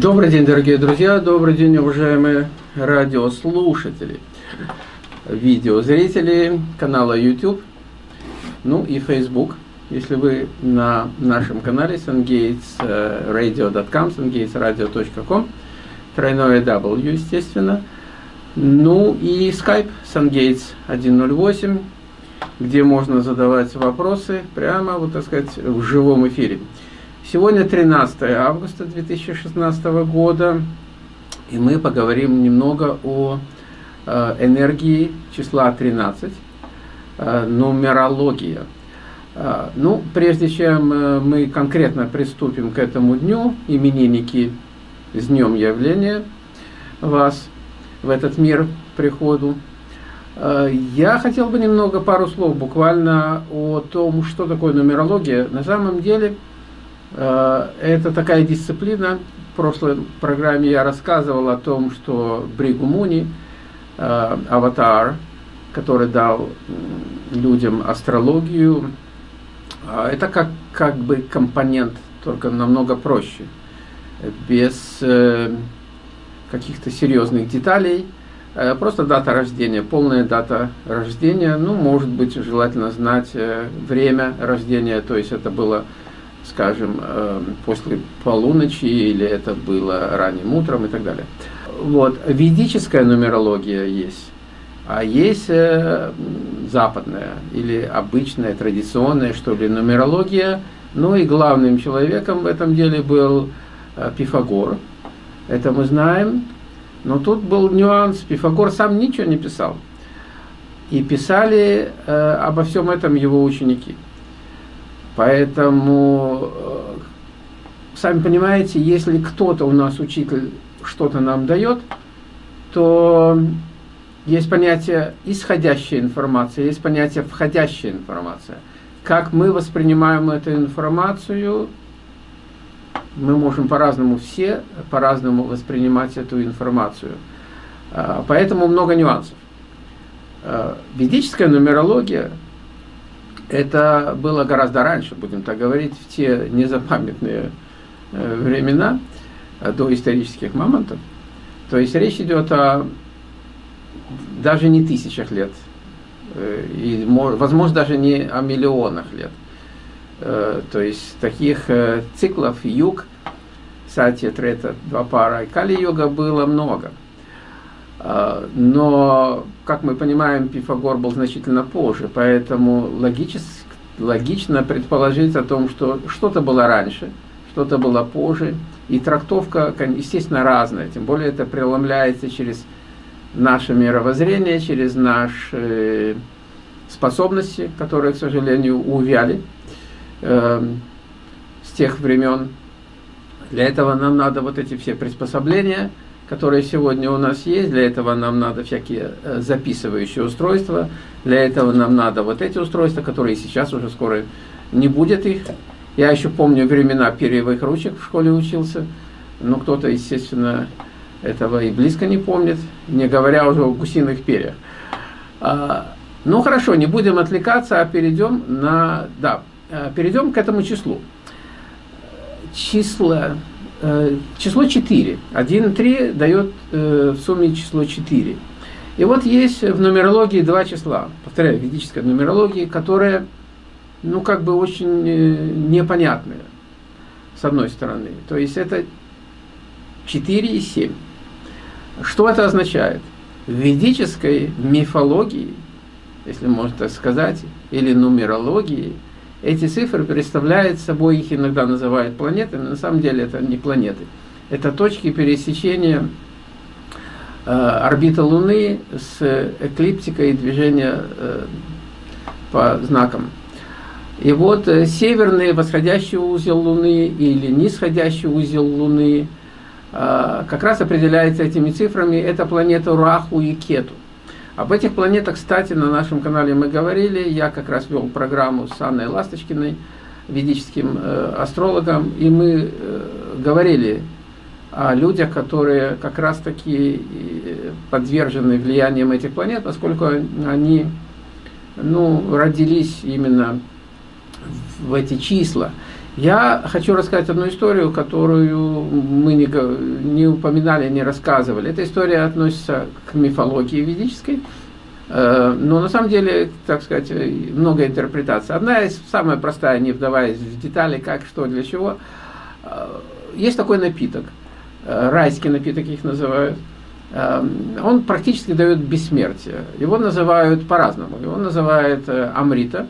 Добрый день, дорогие друзья, добрый день, уважаемые радиослушатели, видеозрители канала YouTube, ну и Facebook. Если вы на нашем канале sungatesradio.com, sungatesradio.com, тройное W, естественно, ну и Skype sungates 108, где можно задавать вопросы прямо, вот так сказать, в живом эфире. Сегодня 13 августа 2016 года, и мы поговорим немного о э, энергии числа 13, э, нумерология. Э, ну, прежде чем мы конкретно приступим к этому дню, именинники с днем явления вас в этот мир приходу, я хотел бы немного, пару слов буквально о том, что такое нумерология. На самом деле, это такая дисциплина. В прошлой программе я рассказывал о том, что Бригу Муни, э, аватар, который дал людям астрологию, э, это как, как бы компонент, только намного проще, без каких-то серьезных деталей. Просто дата рождения, полная дата рождения, ну, может быть, желательно знать время рождения, то есть это было скажем, э, после полуночи, или это было ранним утром и так далее. Вот, ведическая нумерология есть, а есть э, западная или обычная, традиционная, что ли, нумерология. Ну и главным человеком в этом деле был э, Пифагор. Это мы знаем. Но тут был нюанс. Пифагор сам ничего не писал. И писали э, обо всем этом его ученики. Поэтому, э, сами понимаете, если кто-то у нас, учитель, что-то нам дает, то есть понятие исходящая информация, есть понятие входящая информация. Как мы воспринимаем эту информацию, мы можем по-разному все, по-разному воспринимать эту информацию. А, поэтому много нюансов. А, ведическая нумерология это было гораздо раньше, будем так говорить, в те незапамятные э, времена, э, до исторических моментов. То есть речь идет о даже не тысячах лет, э, и, возможно, даже не о миллионах лет. То есть таких циклов юг, сати, трета, два пара кали-йога было много. Но, как мы понимаем, Пифагор был значительно позже, поэтому логически, логично предположить о том, что что-то было раньше, что-то было позже, и трактовка, естественно, разная, тем более это преломляется через наше мировоззрение, через наши способности, которые, к сожалению, увяли э, с тех времен. Для этого нам надо вот эти все приспособления – которые сегодня у нас есть. Для этого нам надо всякие э, записывающие устройства. Для этого нам надо вот эти устройства, которые сейчас уже скоро не будет их. Я еще помню времена перьевых ручек в школе учился. Но кто-то, естественно, этого и близко не помнит, не говоря уже о гусиных перьях. А, ну хорошо, не будем отвлекаться, а перейдем на... Да, э, перейдем к этому числу. Числа число 4. 1 3 дает э, в сумме число 4. И вот есть в нумерологии два числа, повторяю, в ведической нумерологии, которые, ну, как бы очень э, непонятные, с одной стороны. То есть это 4 и 7. Что это означает? В ведической мифологии, если можно так сказать, или нумерологии – эти цифры представляют собой, их иногда называют планетами, на самом деле это не планеты. Это точки пересечения э, орбиты Луны с эклиптикой движения э, по знакам. И вот э, северный восходящий узел Луны или нисходящий узел Луны э, как раз определяется этими цифрами. Это планета Раху и Кету. Об этих планетах, кстати, на нашем канале мы говорили. Я как раз вел программу с Анной Ласточкиной, ведическим э, астрологом, и мы э, говорили о людях, которые как раз-таки э, подвержены влиянием этих планет, поскольку они ну, родились именно в эти числа. Я хочу рассказать одну историю, которую мы не, не упоминали, не рассказывали. Эта история относится к мифологии ведической, э, но на самом деле, так сказать, много интерпретаций. Одна из, самая простая, не вдаваясь в детали, как, что, для чего. Э, есть такой напиток, э, райский напиток их называют. Он практически дает бессмертие. Его называют по-разному. Его называют амрита,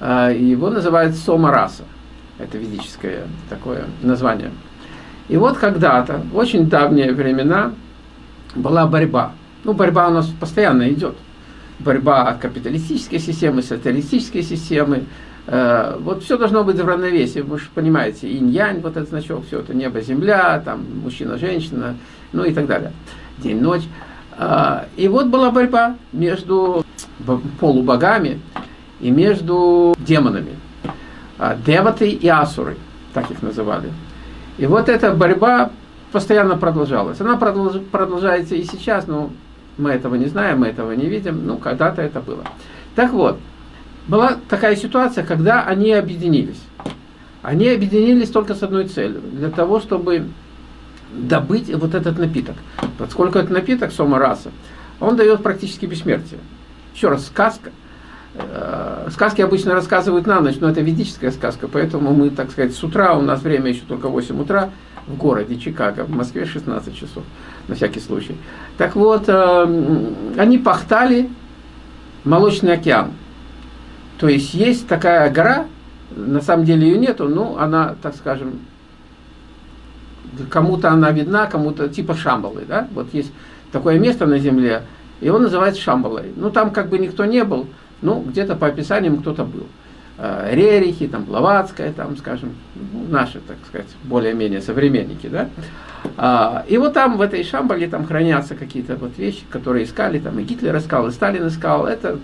его называют сомараса. Это ведическое такое название. И вот когда-то, в очень давние времена, была борьба. Ну, борьба у нас постоянно идет. Борьба капиталистической системы, социалистической системы. Э, вот все должно быть в равновесии. Вы же понимаете, инь-янь, вот этот значок, все это небо-земля, там мужчина-женщина, ну и так далее. День-ночь. Э, и вот была борьба между полубогами и между демонами. А, деваты и асуры, так их называли. И вот эта борьба постоянно продолжалась. Она продолж, продолжается и сейчас, но мы этого не знаем, мы этого не видим, ну, когда-то это было. Так вот, была такая ситуация, когда они объединились. Они объединились только с одной целью, для того, чтобы добыть вот этот напиток. Поскольку этот напиток, сома раса, он дает практически бессмертие. Еще раз, сказка – сказки обычно рассказывают на ночь, но это ведическая сказка, поэтому мы, так сказать, с утра, у нас время еще только 8 утра, в городе Чикаго, в Москве 16 часов, на всякий случай. Так вот, э, они пахтали Молочный океан. То есть есть такая гора, на самом деле ее нету, но она, так скажем, кому-то она видна, кому-то типа Шамбалы, да? Вот есть такое место на земле, и он называется Шамбалой. Ну, там как бы никто не был, ну, где-то по описаниям кто-то был. Э, Рерихи, там, Блаватская, там, скажем, ну, наши, так сказать, более-менее современники, да. А, и вот там, в этой Шамбале, там хранятся какие-то вот вещи, которые искали, там, и Гитлер искал, и Сталин искал, это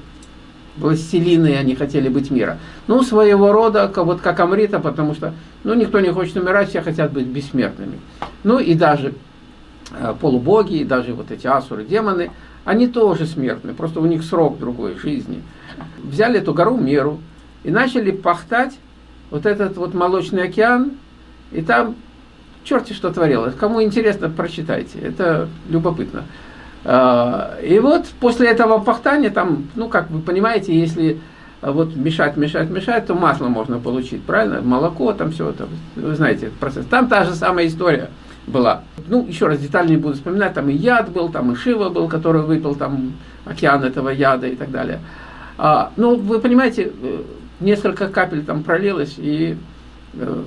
властелины, они хотели быть мира. Ну, своего рода, вот как Амрита, потому что, ну, никто не хочет умирать, все хотят быть бессмертными. Ну, и даже э, полубоги, и даже вот эти асуры, демоны, они тоже смертны, просто у них срок другой жизни взяли эту гору Меру и начали пахтать вот этот вот молочный океан, и там черти что творилось. Кому интересно, прочитайте, это любопытно. А, и вот после этого пахтания, там, ну, как вы понимаете, если вот мешать, мешать, мешать, то масло можно получить, правильно? Молоко, там все это, вы знаете этот процесс. Там та же самая история была. Ну, еще раз детально не буду вспоминать, там и яд был, там и Шива был, который выпил там океан этого яда и так далее. А, ну, вы понимаете, э, несколько капель там пролилось, и э,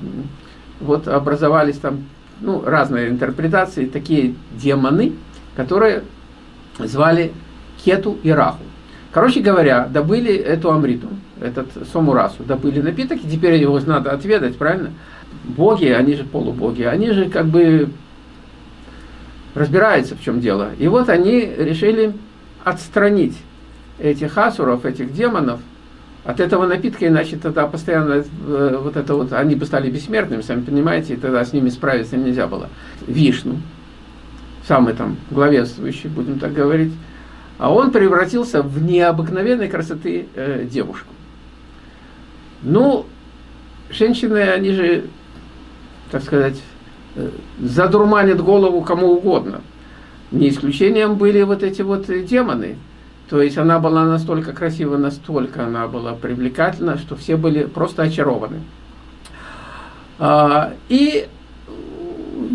вот образовались там ну, разные интерпретации, такие демоны, которые звали Кету и Раху. Короче говоря, добыли эту амриту, этот сомурасу, добыли напиток, и теперь его надо отведать, правильно? Боги, они же полубоги, они же как бы разбираются, в чем дело. И вот они решили отстранить этих асуров, этих демонов, от этого напитка, иначе тогда постоянно э, вот это вот, они бы стали бессмертными, сами понимаете, и тогда с ними справиться нельзя было. Вишну, самый там главенствующий, будем так говорить, а он превратился в необыкновенной красоты э, девушку. Ну, женщины, они же, так сказать, э, задурманят голову кому угодно. Не исключением были вот эти вот демоны, то есть она была настолько красива, настолько она была привлекательна, что все были просто очарованы. А, и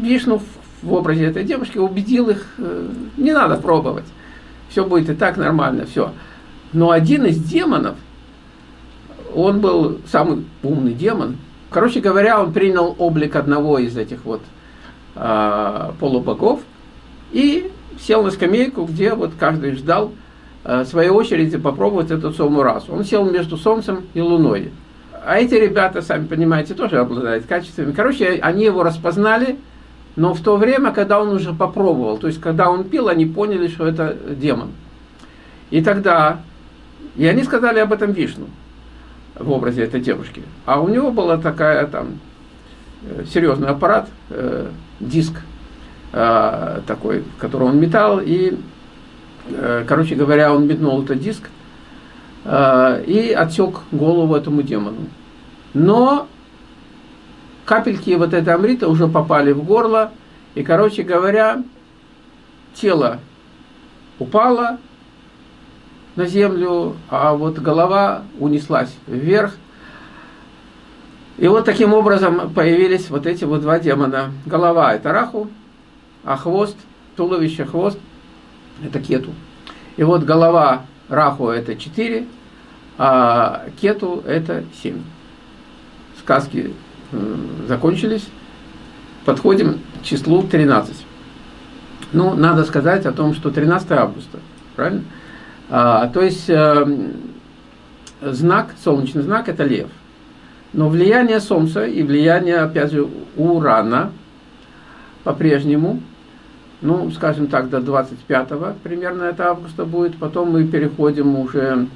Вишну в образе этой девушки убедил их, э, не надо пробовать, все будет и так нормально, все. Но один из демонов, он был самый умный демон, короче говоря, он принял облик одного из этих вот а, полубогов и сел на скамейку, где вот каждый ждал, Э, своей очереди попробовать эту самую расу. Он сел между Солнцем и Луной. А эти ребята, сами понимаете, тоже обладают качествами. Короче, они его распознали, но в то время, когда он уже попробовал, то есть когда он пил, они поняли, что это демон. И тогда, и они сказали об этом Вишну в образе этой девушки. А у него была такая там э, серьезный аппарат, э, диск э, такой, который он метал, и Э, короче говоря, он метнул этот диск э, и отсек голову этому демону. Но капельки вот этой амрита уже попали в горло, и, короче говоря, тело упало на землю, а вот голова унеслась вверх. И вот таким образом появились вот эти вот два демона. Голова – это Раху, а хвост, туловище, хвост – это Кету. И вот голова Раху – это 4, а Кету – это 7. Сказки закончились. Подходим к числу 13. Ну, надо сказать о том, что 13 августа, правильно? А, то есть э, знак, солнечный знак – это лев. Но влияние Солнца и влияние, опять же, Урана по-прежнему, ну, скажем так, до 25 примерно это августа будет, потом мы переходим уже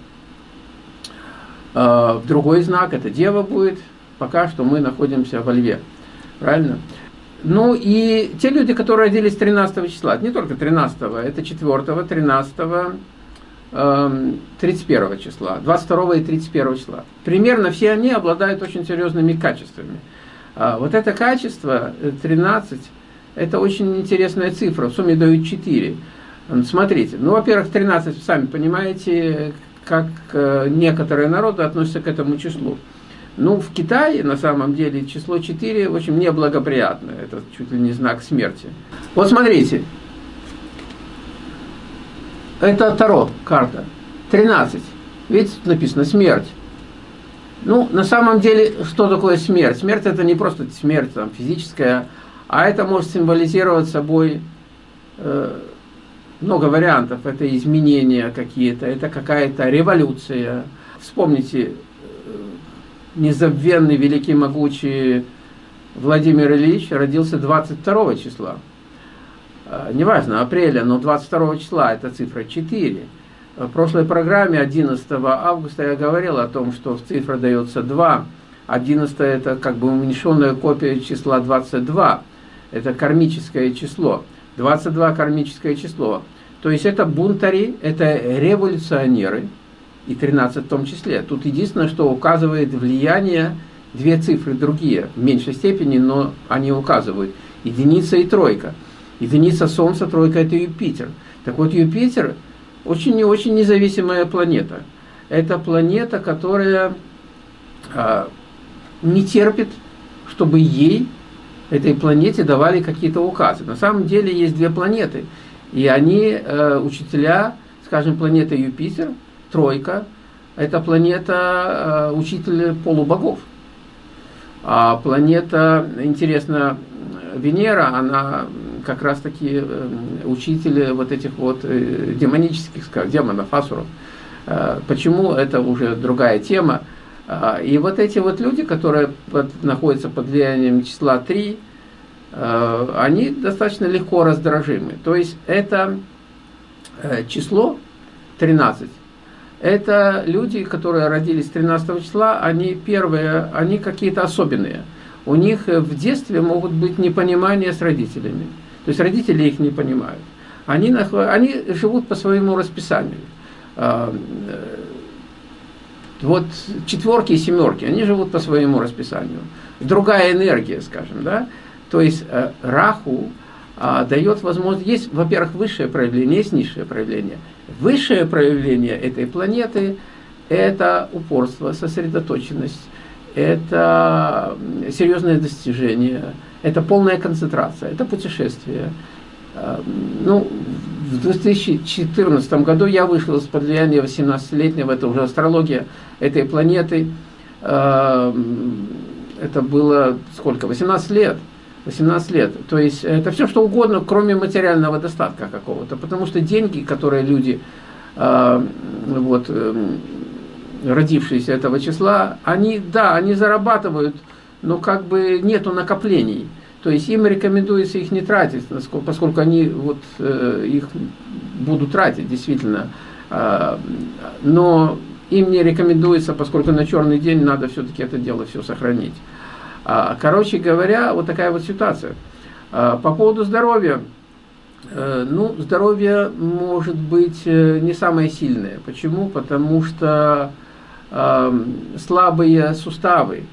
э, в другой знак, это Дева будет, пока что мы находимся во Льве, правильно? Ну и те люди, которые родились 13 числа, не только 13, это 4, 13, 31 числа, 22 и 31 числа. Примерно все они обладают очень серьезными качествами. А, вот это качество 13, э, это очень интересная цифра, в сумме дают 4. Смотрите, ну, во-первых, 13, сами понимаете, как э, некоторые народы относятся к этому числу. Ну, в Китае, на самом деле, число 4 очень неблагоприятное. Это чуть ли не знак смерти. Вот смотрите. Это Таро карта. 13. Видите, тут написано смерть. Ну, на самом деле, что такое смерть? Смерть это не просто смерть там, физическая, а это может символизировать собой э, много вариантов. Это изменения какие-то, это какая-то революция. Вспомните, незабвенный, великий, могучий Владимир Ильич родился 22 числа. А, неважно, апреля, но 22 числа, это цифра 4. В прошлой программе 11 августа я говорил о том, что цифра дается 2. 11 это как бы уменьшенная копия числа 22. Это кармическое число. 22 кармическое число. То есть это бунтари, это революционеры, и 13 в том числе. Тут единственное, что указывает влияние, две цифры другие, в меньшей степени, но они указывают. Единица и тройка. Единица Солнца, тройка – это Юпитер. Так вот, Юпитер очень и очень независимая планета. Это планета, которая а, не терпит, чтобы ей, этой планете, давали какие-то указы. На самом деле есть две планеты, и они, э, учителя, скажем, планета Юпитер – тройка – это планета э, учителя полубогов. А планета, интересно, Венера, она как раз-таки э, учитель вот этих вот э, демонических, демонов, асуров. Почему? Это уже другая тема. И вот эти вот люди, которые под, находятся под влиянием числа 3, они достаточно легко раздражимы. То есть это число 13 это люди, которые родились 13 числа, они первые, они какие-то особенные. У них в детстве могут быть непонимания с родителями. То есть родители их не понимают. Они, они живут по своему расписанию. А, э, вот четверки и семерки, они живут по своему расписанию. Другая энергия, скажем, да. То есть э, Раху а, дает возможность, есть, во-первых, высшее проявление, есть низшее проявление. Высшее проявление этой планеты – это упорство, сосредоточенность, это серьезное достижение, это полная концентрация, это путешествие. А, ну, в 2014 году я вышел из-под влияния 18-летнего, это уже астрология этой планеты. А, это было сколько? 18 лет. 18 лет. То есть это все что угодно, кроме материального достатка какого-то. Потому что деньги, которые люди, э, вот, родившиеся этого числа, они, да, они зарабатывают, но как бы нету накоплений. То есть им рекомендуется их не тратить, поскольку они вот, э, их будут тратить, действительно. Э, но им не рекомендуется, поскольку на черный день надо все-таки это дело все сохранить. А, короче говоря, вот такая вот ситуация. А, по поводу здоровья. Э, ну, здоровье может быть э, не самое сильное. Почему? Потому что слабые суставы,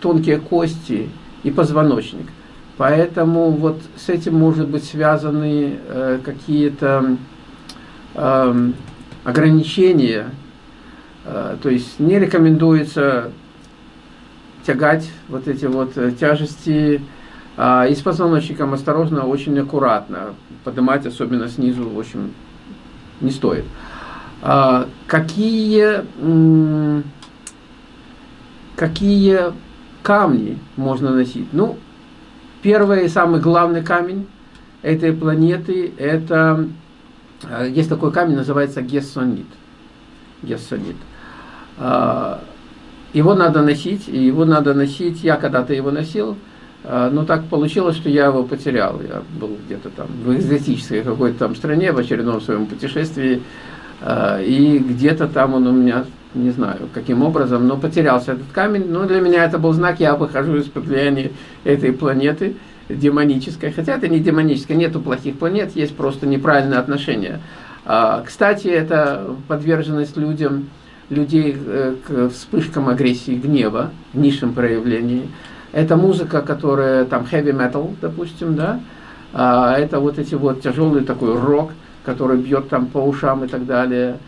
тонкие кости и позвоночник. Поэтому вот с этим может быть связаны э, какие-то э, ограничения. Э, то есть не рекомендуется тягать вот эти вот э, тяжести. А, и с позвоночником осторожно, очень аккуратно. Поднимать, особенно снизу, в общем, не стоит. А, какие, какие камни можно носить? Ну, первый и самый главный камень этой планеты, это, э, есть такой камень, называется гессонит. Гессонит. А, его надо носить, и его надо носить, я когда-то его носил, а, но так получилось, что я его потерял. Я был где-то там в экзотической какой-то там стране в очередном своем путешествии, а, и где-то там он у меня, не знаю, каким образом, но потерялся этот камень. Но для меня это был знак, я выхожу из-под влияния этой планеты демонической. Хотя это не демоническая, нету плохих планет, есть просто неправильное отношение. А, кстати, это подверженность людям, людей э, к вспышкам агрессии, гнева, в низшем проявлении. Это музыка, которая там heavy metal, допустим, да, а это вот эти вот тяжелый такой рок, который бьет там по ушам и так далее.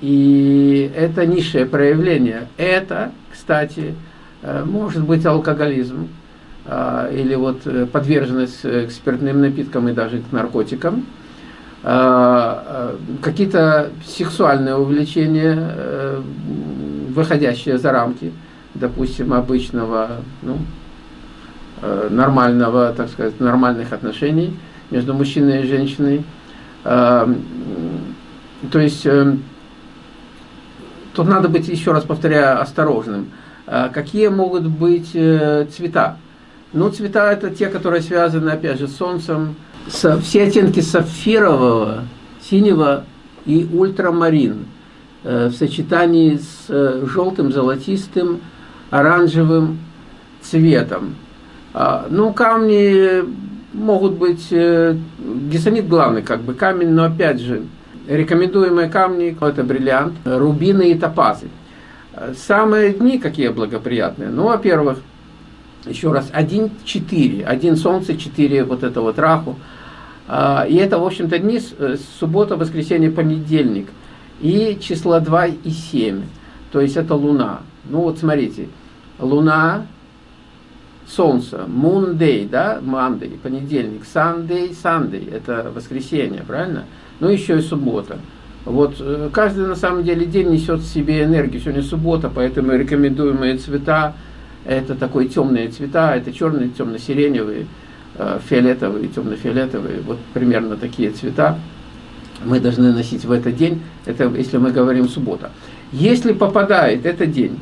И это низшее проявление. Это, кстати, э, может быть алкоголизм а, или вот э, подверженность к спиртным напиткам и даже к наркотикам. Какие-то сексуальные увлечения, э, выходящие за рамки, допустим, обычного, ну, э, нормального, так сказать, нормальных отношений между мужчиной и женщиной. То есть, э, тут надо быть, еще раз повторяю, осторожным. Какие могут быть цвета? Ну, цвета это те, которые связаны, опять же, с солнцем, все оттенки сапфирового, синего и ультрамарин э, в сочетании с э, желтым, золотистым, оранжевым цветом. А, ну, камни могут быть, э, гесонит главный как бы камень, но опять же, рекомендуемые камни это бриллиант, рубины и топазы. Самые дни какие благоприятные? Ну, во-первых, еще раз, 1-4, один солнце, 4 вот это вот раху. А, и это, в общем-то, дни суббота, воскресенье, понедельник. И числа 2 и 7. То есть это Луна. Ну вот смотрите, Луна, Солнце, Moon да, Monday, понедельник, Sunday, Sunday, это воскресенье, правильно? Ну еще и суббота. Вот э, каждый на самом деле день несет в себе энергию. Сегодня суббота, поэтому рекомендуемые цвета это такой темные цвета, это черные, темно-сиреневые, Э, фиолетовые, темно-фиолетовые, вот примерно такие цвета мы должны носить в этот день, это если мы говорим суббота. Если попадает этот день,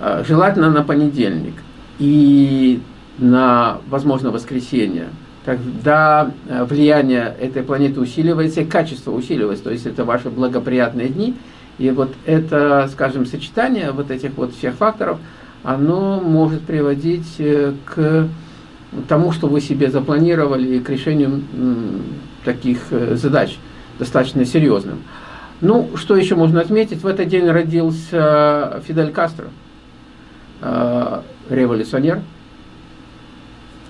э, желательно на понедельник и на, возможно, воскресенье, тогда э, влияние этой планеты усиливается и качество усиливается, то есть это ваши благоприятные дни, и вот это, скажем, сочетание вот этих вот всех факторов, оно может приводить к тому, что вы себе запланировали, к решению таких э, задач достаточно серьезным. Ну, что еще можно отметить? В этот день родился Фидель Кастро, э, революционер,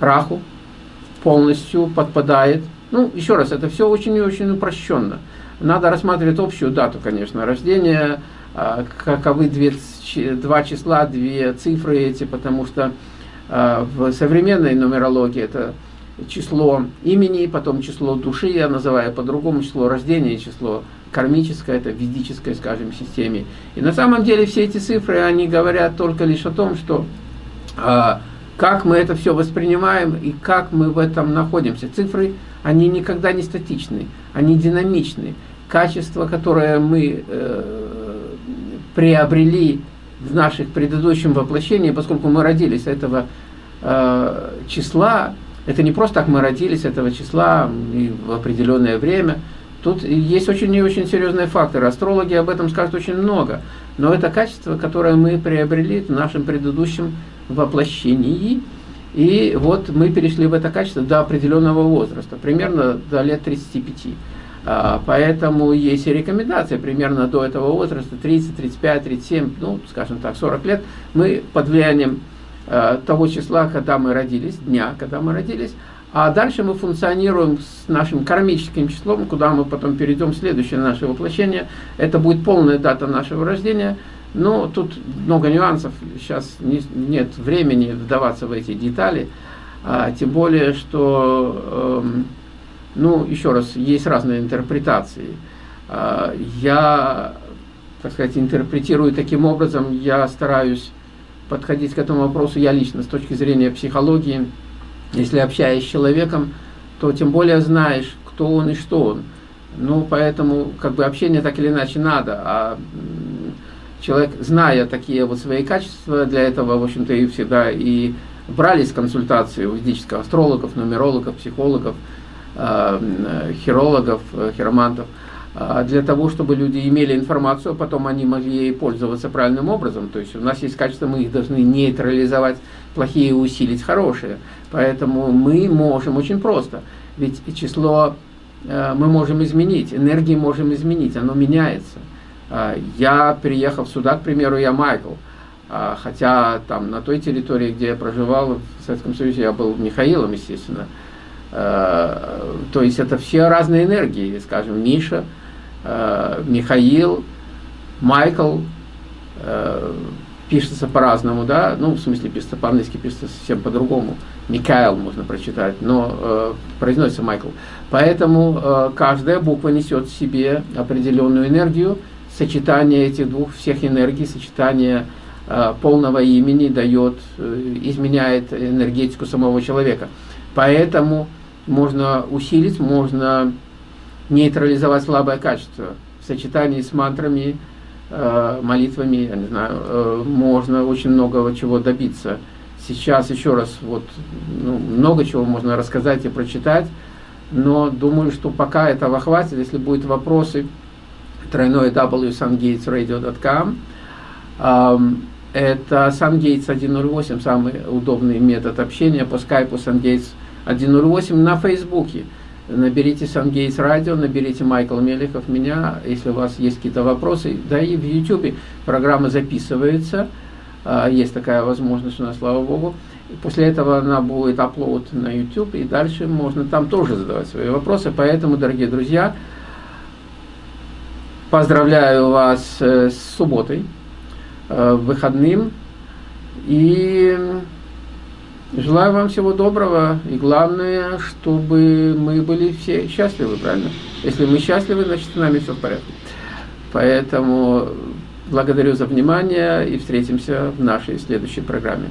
Раху, полностью подпадает. Ну, еще раз, это все очень и очень упрощенно. Надо рассматривать общую дату, конечно, рождения, э, каковы две, два числа, две цифры эти, потому что а, в современной нумерологии это число имени, потом число души, я называю по-другому, число рождения, число кармическое, это в ведической, скажем, системе. И на самом деле все эти цифры, они говорят только лишь о том, что а, как мы это все воспринимаем и как мы в этом находимся. Цифры, они никогда не статичны, они динамичны. Качество, которое мы э, приобрели в наших предыдущем воплощении, поскольку мы родились этого э, числа, это не просто так мы родились этого числа и в определенное время. Тут есть очень и очень серьезные факторы. Астрологи об этом скажут очень много. Но это качество, которое мы приобрели в нашем предыдущем воплощении. И вот мы перешли в это качество до определенного возраста, примерно до лет 35. А, поэтому есть и рекомендация примерно до этого возраста, 30, 35, 37, ну, скажем так, 40 лет, мы под влиянием э, того числа, когда мы родились, дня, когда мы родились, а дальше мы функционируем с нашим кармическим числом, куда мы потом перейдем в следующее наше воплощение. Это будет полная дата нашего рождения. Но тут много нюансов, сейчас не, нет времени вдаваться в эти детали. А, тем более, что, э, ну, еще раз, есть разные интерпретации. А, я, так сказать, интерпретирую таким образом, я стараюсь подходить к этому вопросу, я лично, с точки зрения психологии, если общаясь с человеком, то тем более знаешь, кто он и что он. Ну, поэтому, как бы, общение так или иначе надо, а человек, зная такие вот свои качества, для этого, в общем-то, и всегда и брались консультации у ведических астрологов, нумерологов, психологов, э, хирологов, э, хиромантов, э, для того, чтобы люди имели информацию, а потом они могли ей пользоваться правильным образом. То есть у нас есть качества, мы их должны нейтрализовать, плохие усилить хорошие. Поэтому мы можем очень просто. Ведь число мы можем изменить, энергии можем изменить, оно меняется. Я, приехав сюда, к примеру, я Майкл, а, хотя там на той территории, где я проживал, в Советском Союзе, я был Михаилом, естественно. А, то есть это все разные энергии, скажем, Миша, а, Михаил, Майкл, пишется по-разному, да, ну, в смысле, пишется по-английски, пишется совсем по-другому. Микаэл можно прочитать, но э, произносится Майкл. Поэтому э, каждая буква несет в себе определенную энергию, сочетание этих двух всех энергий, сочетание Э, полного имени дает, э, изменяет энергетику самого человека. Поэтому можно усилить, можно нейтрализовать слабое качество. В сочетании с мантрами, э, молитвами, я не знаю, можно очень много чего добиться. Сейчас еще раз, вот, ну, много чего можно рассказать и прочитать, но думаю, что пока этого хватит. Если будут вопросы, тройное www.sungatesradio.com это SunGates 108, самый удобный метод общения по скайпу SunGates 108 на Фейсбуке. Наберите SunGates Radio, наберите Майкл Мелехов, меня, если у вас есть какие-то вопросы. Да и в YouTube программа записывается, а, есть такая возможность у нас, слава Богу. После этого она будет аплод на YouTube, и дальше можно там тоже задавать свои вопросы. Поэтому, дорогие друзья, поздравляю вас э, с субботой. Э, выходным. И желаю вам всего доброго. И главное, чтобы мы были все счастливы, правильно? Если мы счастливы, значит с нами все в порядке. Поэтому благодарю за внимание и встретимся в нашей следующей программе.